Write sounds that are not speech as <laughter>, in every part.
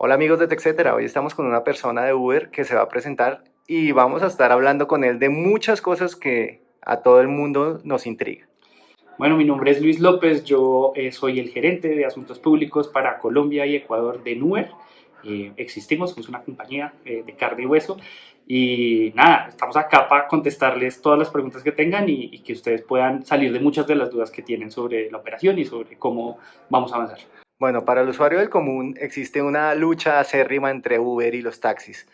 Hola amigos de TechCetera, hoy estamos con una persona de Uber que se va a presentar y vamos a estar hablando con él de muchas cosas que a todo el mundo nos intriga. Bueno, mi nombre es Luis López, yo eh, soy el gerente de asuntos públicos para Colombia y Ecuador de Uber. Eh, existimos, somos una compañía eh, de carne y hueso y nada, estamos acá para contestarles todas las preguntas que tengan y, y que ustedes puedan salir de muchas de las dudas que tienen sobre la operación y sobre cómo vamos a avanzar. Bueno, para el usuario del común existe una lucha acérrima entre Uber y los taxis,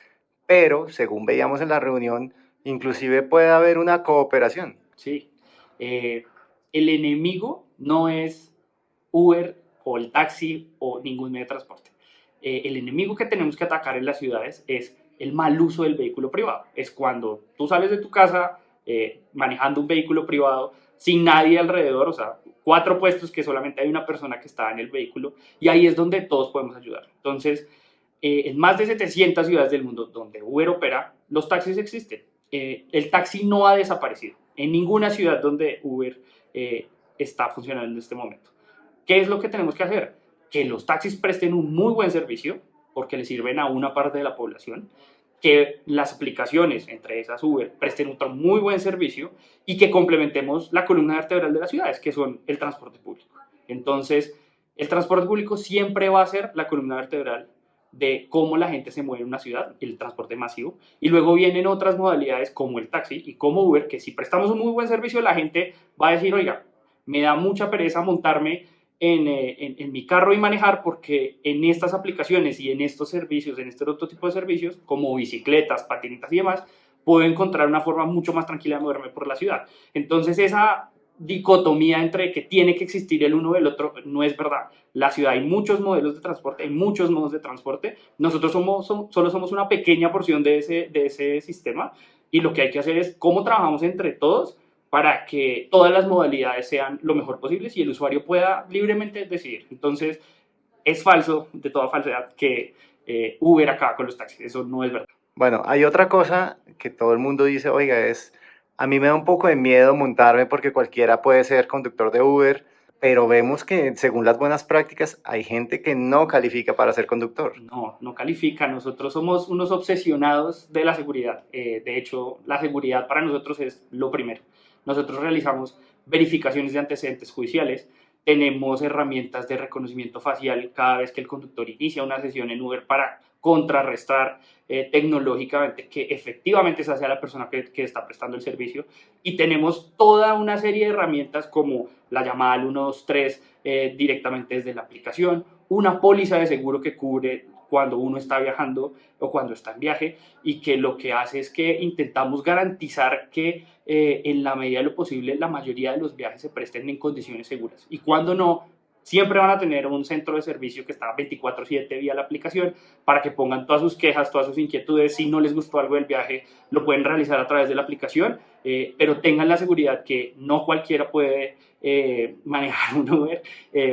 pero según veíamos en la reunión, inclusive puede haber una cooperación. Sí, eh, el enemigo no es Uber o el taxi o ningún medio de transporte. Eh, el enemigo que tenemos que atacar en las ciudades es el mal uso del vehículo privado. Es cuando tú sales de tu casa eh, manejando un vehículo privado sin nadie alrededor, o sea, cuatro puestos que solamente hay una persona que está en el vehículo y ahí es donde todos podemos ayudar. Entonces, eh, en más de 700 ciudades del mundo donde Uber opera, los taxis existen. Eh, el taxi no ha desaparecido en ninguna ciudad donde Uber eh, está funcionando en este momento. ¿Qué es lo que tenemos que hacer? Que los taxis presten un muy buen servicio porque le sirven a una parte de la población que las aplicaciones, entre esas Uber, presten otro muy buen servicio y que complementemos la columna vertebral de las ciudades, que son el transporte público. Entonces, el transporte público siempre va a ser la columna vertebral de cómo la gente se mueve en una ciudad, el transporte masivo, y luego vienen otras modalidades como el taxi y como Uber, que si prestamos un muy buen servicio, la gente va a decir, oiga, me da mucha pereza montarme eh, en, en, mi carro y manejar porque en estas aplicaciones y en estos servicios, en este otro tipo de servicios, como bicicletas, patinetas y demás, puedo encontrar una forma mucho más tranquila de moverme por la ciudad. Entonces esa dicotomía entre que tiene que existir el uno del otro no es verdad. La ciudad hay muchos modelos de transporte, hay muchos modos de transporte. Nosotros somos, solo somos una pequeña porción de ese, de ese sistema y lo que hay que hacer es cómo trabajamos entre todos para que todas las modalidades sean lo mejor posible y el usuario pueda libremente decidir. Entonces, es falso, de toda falsedad, que eh, Uber acaba con los taxis. Eso no es verdad. Bueno, hay otra cosa que todo el mundo dice, oiga, es, a mí me da un poco de miedo montarme porque cualquiera puede ser conductor de Uber, pero vemos que según las buenas prácticas hay gente que no califica para ser conductor. No, no califica. Nosotros somos unos obsesionados de la seguridad. Eh, de hecho, la seguridad para nosotros es lo primero. Nosotros realizamos verificaciones de antecedentes judiciales, tenemos herramientas de reconocimiento facial cada vez que el conductor inicia una sesión en Uber para contrarrestar eh, tecnológicamente que efectivamente esa sea la persona que, que, está prestando el servicio. Y tenemos toda una serie de herramientas como la llamada al 123 eh, directamente desde la aplicación, una póliza de seguro que cubre cuando uno está viajando o cuando está en viaje y que lo que hace es que intentamos garantizar que eh, en la medida de lo posible la mayoría de los viajes se presten en condiciones seguras. Y cuando no, siempre van a tener un centro de servicio que está 24/7 vía la aplicación para que pongan todas sus quejas, todas sus inquietudes, si no les gustó algo del viaje, lo pueden realizar a través de la aplicación, eh, pero tengan la seguridad que no cualquiera puede eh, <laughs> manejar un Uber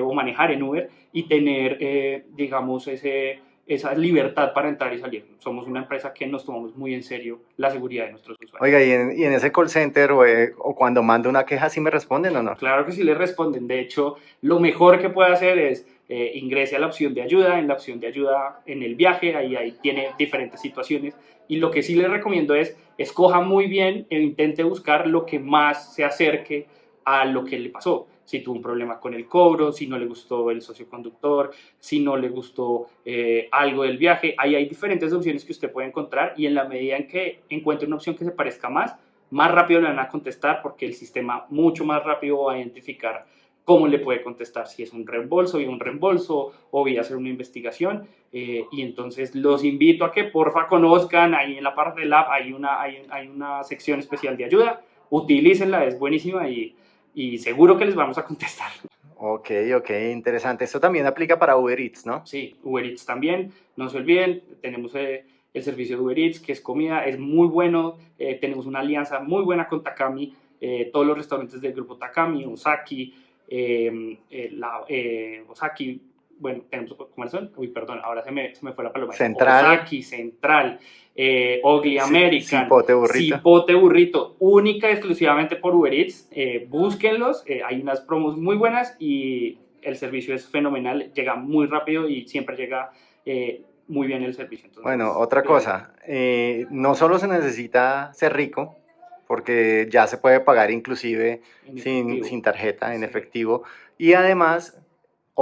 o manejar en Uber y tener, digamos, ese esa libertad para entrar y salir. Somos una empresa que nos tomamos muy en serio la seguridad de nuestros usuarios. Oiga, ¿y en, y en ese call center o, eh, o, cuando mando una queja, sí me responden o no? Claro que sí le responden. De hecho, lo mejor que puede hacer es eh, ingrese a la opción de ayuda, en la opción de ayuda en el viaje, ahí, ahí tiene diferentes situaciones. Y lo que sí le recomiendo es, escoja muy bien e intente buscar lo que más se acerque a lo que le pasó si tuvo un problema con el cobro, si no le gustó el socioconductor, si no le gustó eh, algo del viaje. Ahí hay diferentes opciones que usted puede encontrar y en la medida en que encuentre una opción que se parezca más, más rápido le van a contestar porque el sistema mucho más rápido va a identificar cómo le puede contestar, si es un reembolso, y un reembolso o voy a hacer una investigación. Eh, y entonces los invito a que porfa conozcan, ahí en la parte del app hay una, hay, hay una sección especial de ayuda, utilícenla, es buenísima y y seguro que les vamos a contestar. Ok, ok, interesante. Esto también aplica para Uber Eats, ¿no? Sí, Uber Eats también. No se olviden, tenemos eh, el servicio de Uber Eats, que es comida, es muy bueno. Eh, tenemos una alianza muy buena con Takami. Eh, todos los restaurantes del grupo Takami, Osaki, la, Osaki, bueno, tenemos, ¿cómo son? Uy, perdón, ahora se me, se me fue la paloma. Central. Osaki, Central, eh, Ogli American, Cipote Burrito. Cipote Burrito, única y exclusivamente por Uber Eats. Eh, búsquenlos, eh, hay unas promos muy buenas y el servicio es fenomenal, llega muy rápido y siempre llega eh, muy bien el servicio. bueno, otra cosa, eh, no solo se necesita ser rico, porque ya se puede pagar inclusive sin, sin, tarjeta, en efectivo, y además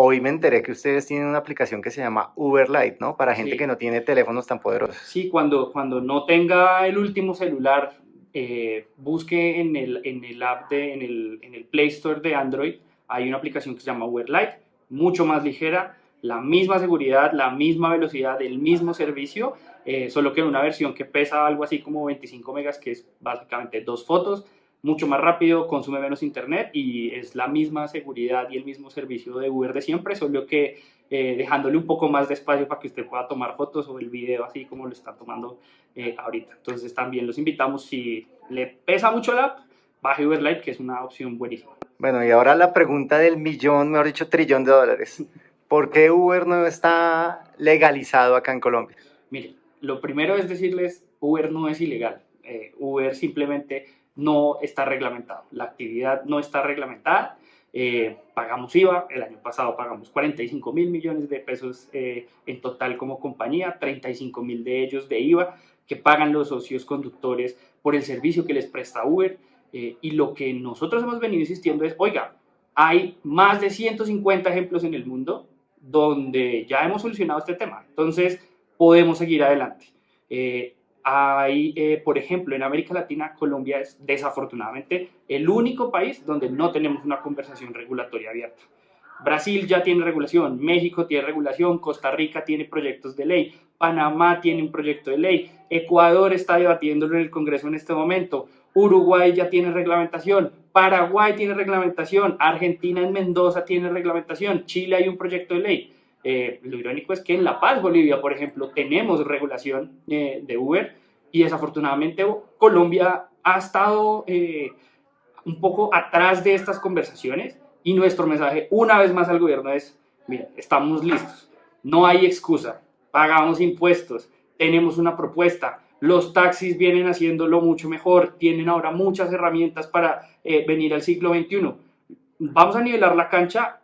Hoy me enteré que ustedes tienen una aplicación que se llama Uber Lite, ¿no? Para gente que no tiene teléfonos tan poderosos. Sí, cuando, cuando no tenga el último celular, eh, busque en el, en el app, de, en, el, en el Play Store de Android, hay una aplicación que se llama Uber Lite, mucho más ligera, la misma seguridad, la misma velocidad, el mismo servicio, eh, solo que en una versión que pesa algo así como 25 megas, que es básicamente dos fotos, mucho más rápido, consume menos internet y es la misma seguridad y el mismo servicio de Uber de siempre, solo que eh, dejándole un poco más de espacio para que usted pueda tomar fotos o el video así como lo está tomando eh, ahorita. Entonces también los invitamos, si le pesa mucho la app, baje Uber Lite, que es una opción buenísima. Bueno, y ahora la pregunta del millón, mejor dicho, trillón de dólares. ¿Por qué Uber no está legalizado acá en Colombia? Mire, lo primero es decirles, Uber no es ilegal. Eh, Uber simplemente no está reglamentado. La actividad no está reglamentada. Eh, pagamos IVA, el año pasado pagamos 45 mil millones de pesos eh, en total como compañía, 35 mil de ellos de IVA que pagan los socios conductores por el servicio que les presta Uber. Eh, y lo que nosotros hemos venido insistiendo es, oiga, hay más de 150 ejemplos en el mundo donde ya hemos solucionado este tema. Entonces, podemos seguir adelante. Hay, eh, por ejemplo, en América Latina, Colombia es desafortunadamente el único país donde no tenemos una conversación regulatoria abierta. Brasil ya tiene regulación, México tiene regulación, Costa Rica tiene proyectos de ley, Panamá tiene un proyecto de ley, Ecuador está debatiéndolo en el Congreso en este momento, Uruguay ya tiene reglamentación, Paraguay tiene reglamentación, Argentina en Mendoza tiene reglamentación, Chile hay un proyecto de ley. Eh, lo irónico es que en La Paz, Bolivia, por ejemplo, tenemos regulación eh, de Uber y desafortunadamente Colombia ha estado eh, un poco atrás de estas conversaciones y nuestro mensaje una vez más al gobierno es, mira, estamos listos, no hay excusa, pagamos impuestos, tenemos una propuesta, los taxis vienen haciéndolo mucho mejor, tienen ahora muchas herramientas para venir al siglo XXI. Vamos a nivelar la cancha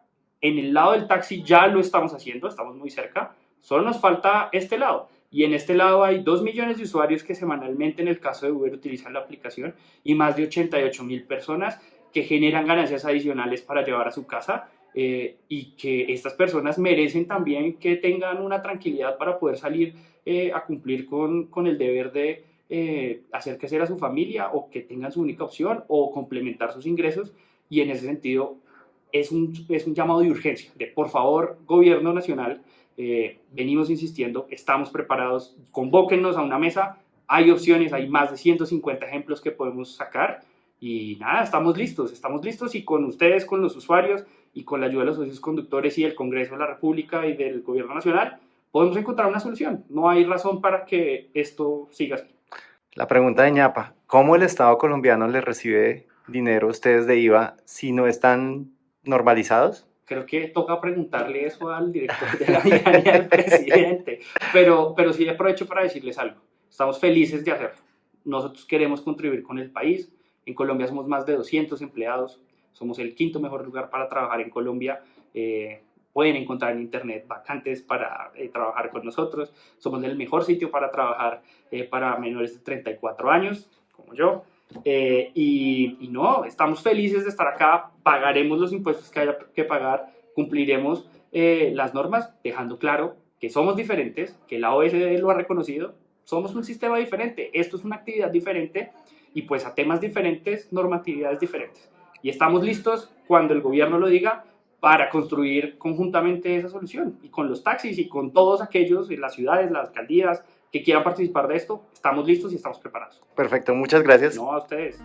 en el lado del taxi ya lo estamos haciendo, estamos muy cerca, solo nos falta este lado. Y en este lado hay 2 millones de usuarios que semanalmente en el caso de Uber utilizan la aplicación y más de 88 mil personas que generan ganancias adicionales para llevar a su casa eh, y que estas personas merecen también que tengan una tranquilidad para poder salir eh, a cumplir con, con, el deber de eh, hacer crecer a su familia o que tengan su única opción o complementar sus ingresos y en ese sentido es un, es un llamado de urgencia, de por favor, gobierno nacional, eh, venimos insistiendo, estamos preparados, convóquennos a una mesa, hay opciones, hay más de 150 ejemplos que podemos sacar y nada, estamos listos, estamos listos y con ustedes, con los usuarios y con la ayuda de los socios conductores y del Congreso de la República y del Gobierno Nacional, podemos encontrar una solución. No hay razón para que esto siga así. La pregunta de ñapa, ¿cómo el Estado colombiano le recibe dinero a ustedes de IVA si no están normalizados? Creo que toca preguntarle eso al director de la y al <laughs> presidente, pero, pero sí aprovecho para decirles algo. Estamos felices de hacerlo. Nosotros queremos contribuir con el país. En Colombia somos más de 200 empleados. Somos el quinto mejor lugar para trabajar en Colombia. Eh, pueden encontrar en internet vacantes para eh, trabajar con nosotros. Somos el mejor sitio para trabajar eh, para menores de 34 años, como yo. Eh, y, no, estamos felices de estar acá, pagaremos los impuestos que haya que pagar, cumpliremos eh, las normas, dejando claro que somos diferentes, que la OSD lo ha reconocido, somos un sistema diferente, esto es una actividad diferente y pues a temas diferentes, normatividades diferentes. Y estamos listos cuando el gobierno lo diga para construir conjuntamente esa solución y con los taxis y con todos aquellos las ciudades, las alcaldías, que quieran participar de esto, estamos listos y estamos preparados. Perfecto, muchas gracias. No, a ustedes.